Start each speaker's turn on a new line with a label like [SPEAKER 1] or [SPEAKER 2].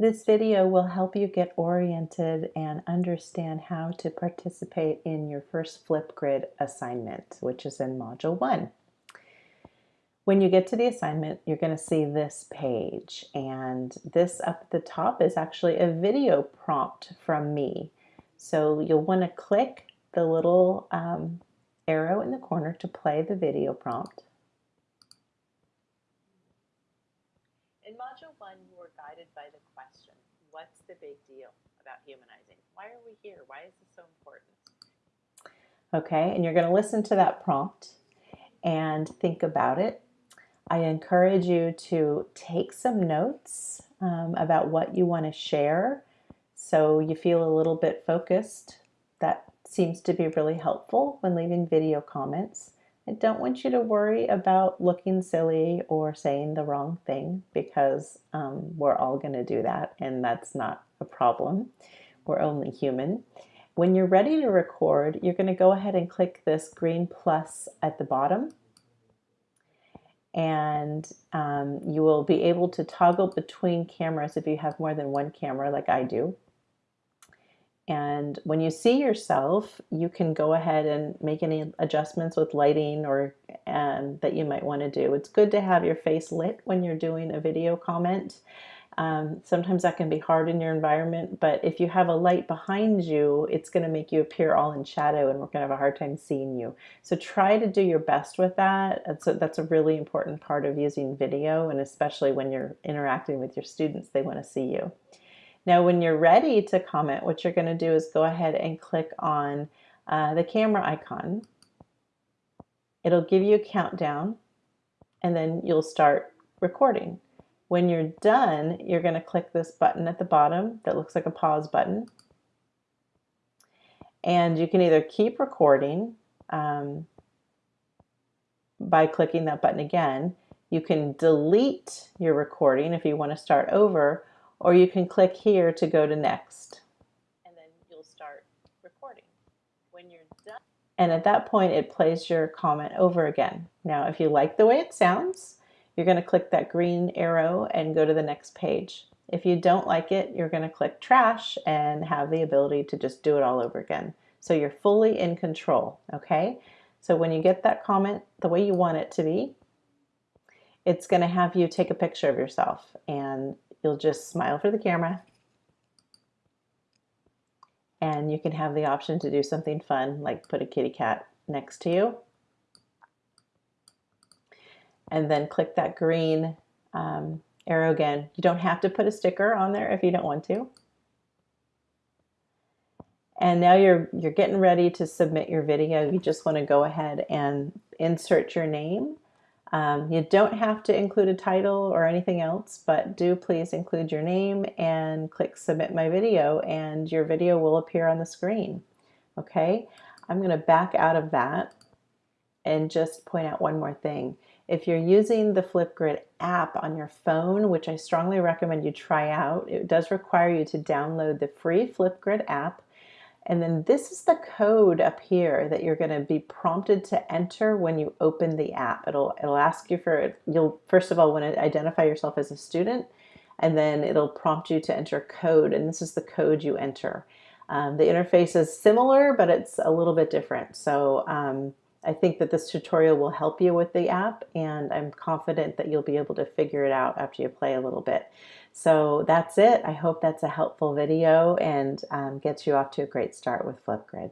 [SPEAKER 1] This video will help you get oriented and understand how to participate in your first Flipgrid assignment, which is in Module 1. When you get to the assignment, you're going to see this page, and this up at the top is actually a video prompt from me. So you'll want to click the little um, arrow in the corner to play the video prompt.
[SPEAKER 2] In Module 1, you were by the question, what's the big deal about humanizing? Why are we here? Why is this so important?
[SPEAKER 1] Okay, and you're going to listen to that prompt and think about it. I encourage you to take some notes um, about what you want to share so you feel a little bit focused. That seems to be really helpful when leaving video comments. I don't want you to worry about looking silly or saying the wrong thing because um, we're all going to do that and that's not a problem. We're only human. When you're ready to record, you're going to go ahead and click this green plus at the bottom and um, you will be able to toggle between cameras if you have more than one camera like I do. And when you see yourself, you can go ahead and make any adjustments with lighting or um, that you might want to do. It's good to have your face lit when you're doing a video comment. Um, sometimes that can be hard in your environment, but if you have a light behind you, it's going to make you appear all in shadow and we're going to have a hard time seeing you. So try to do your best with that. That's a, that's a really important part of using video, and especially when you're interacting with your students, they want to see you. Now, when you're ready to comment, what you're going to do is go ahead and click on uh, the camera icon. It'll give you a countdown, and then you'll start recording. When you're done, you're going to click this button at the bottom that looks like a pause button. And you can either keep recording um, by clicking that button again. You can delete your recording if you want to start over, or you can click here to go to next.
[SPEAKER 2] And then you'll start recording. When you're done,
[SPEAKER 1] and at that point it plays your comment over again. Now if you like the way it sounds, you're going to click that green arrow and go to the next page. If you don't like it, you're going to click trash and have the ability to just do it all over again. So you're fully in control, okay? So when you get that comment the way you want it to be, it's going to have you take a picture of yourself and you'll just smile for the camera and you can have the option to do something fun like put a kitty cat next to you and then click that green um, arrow again. You don't have to put a sticker on there if you don't want to. And now you're, you're getting ready to submit your video. You just want to go ahead and insert your name um, you don't have to include a title or anything else, but do please include your name and click submit my video and your video will appear on the screen. Okay, I'm going to back out of that and just point out one more thing. If you're using the Flipgrid app on your phone, which I strongly recommend you try out, it does require you to download the free Flipgrid app and then this is the code up here that you're going to be prompted to enter when you open the app. It'll, it'll ask you for, it, you'll first of all want to identify yourself as a student, and then it'll prompt you to enter code, and this is the code you enter. Um, the interface is similar, but it's a little bit different. So um, I think that this tutorial will help you with the app and I'm confident that you'll be able to figure it out after you play a little bit. So that's it. I hope that's a helpful video and um, gets you off to a great start with Flipgrid.